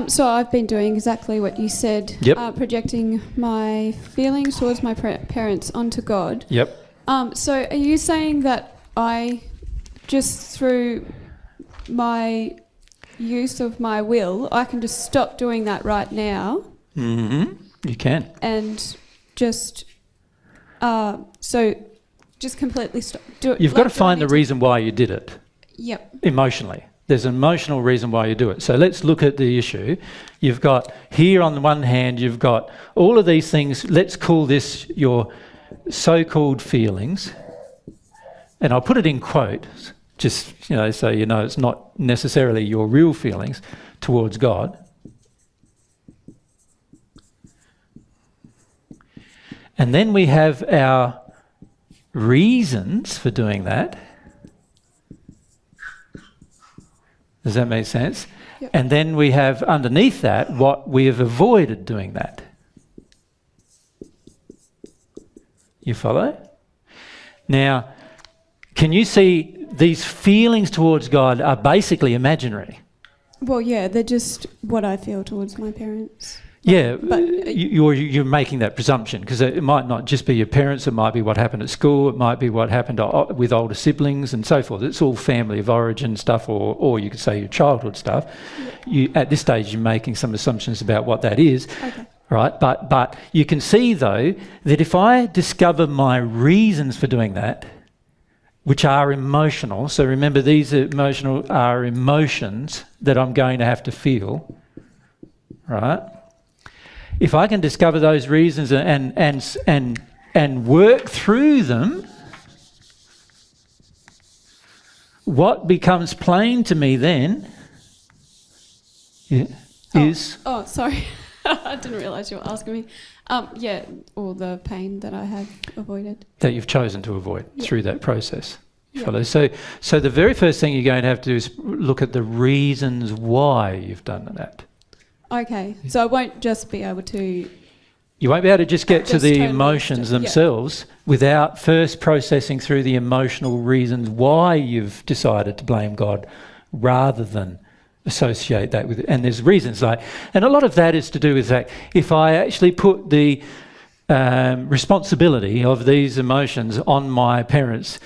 Um, so I've been doing exactly what you said. Yep. Uh, projecting my feelings towards my parents onto God. Yep. Um, so are you saying that I, just through my use of my will, I can just stop doing that right now Mm-hmm. You can. and just, uh, so just completely stop. Do it. You've like, got to find the reason why you did it Yep. emotionally. There's an emotional reason why you do it. So let's look at the issue. You've got here on the one hand, you've got all of these things. Let's call this your so called feelings. And I'll put it in quotes, just you know, so you know it's not necessarily your real feelings towards God. And then we have our reasons for doing that. Does that make sense? Yep. And then we have underneath that what we have avoided doing that. You follow? Now, can you see these feelings towards God are basically imaginary? Well, yeah, they're just what I feel towards my parents. Yeah, But- uh, you, you're, you're making that presumption because it might not just be your parents, it might be what happened at school, it might be what happened uh, uh, with older siblings and so forth. It's all family of origin stuff, or, or you could say your childhood stuff. You, at this stage, you're making some assumptions about what that is, Okay. right? But, but you can see, though, that if I discover my reasons for doing that, which are emotional, so remember these emotional are emotions that I'm going to have to feel, right? If I can discover those reasons and and and and work through them, what becomes plain to me then i- is Oh, sorry. I didn't realise you were asking me. Um, yeah, all the pain that I have avoided. that you've chosen to avoid Yeah. through that process. Yeah. Follow. So, so the very first thing you're going to have to do is look at the reasons why you've done that. Okay, so I won't just be able to. You won't be able to just get to the totally emotions just- yeah. themselves without first processing through the emotional reasons why you've decided to blame God rather than associate that with it. And there's reasons like, and a lot of that is to do with that. If I actually put the um, responsibility of these emotions on my parents,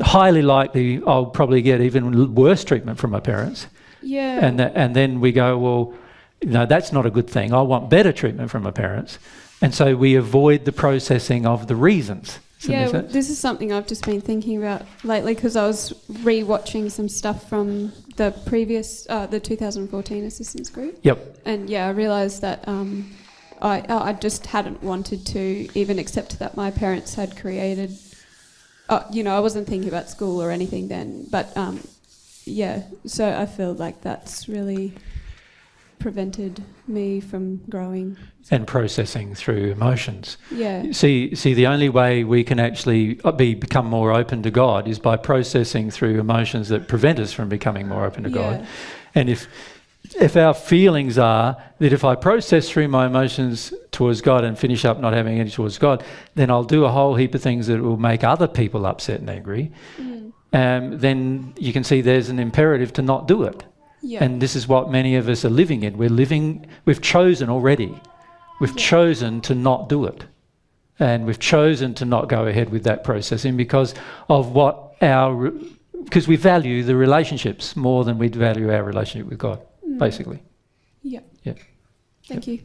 highly likely I'll probably get even worse treatment from my parents. Yeah. And, th- and then we go, well, no, that's not a good thing. I want better treatment from my parents. And so we avoid the processing of the reasons. Yeah, make well, sense? this is something I've just been thinking about lately because I was re-watching some stuff from the previous, uh, the 2014 assistance group, Yep. and yeah, I realised that um, I I just hadn't wanted to even accept that my parents had created. Uh, you know, I wasn't thinking about school or anything then, but um, yeah, so I feel like that's really prevented me from growing. And processing through emotions. Yeah, See, see, the only way we can actually uh, be become more open to God is by processing through emotions that prevent us from becoming more open to God. And if if our feelings are that if I process through my emotions towards God and finish up not having any towards God, then I'll do a whole heap of things that will make other people upset and angry. Mm. Um, then you can see there's an imperative to not do it. Yeah, And this is what many of us are living in. We're living, we've chosen already. We've Yeah. chosen to not do it. And we've chosen to not go ahead with that processing because of what our, because we value the relationships more than we value our relationship with God, Mm. basically. yeah. Yeah. Thank you.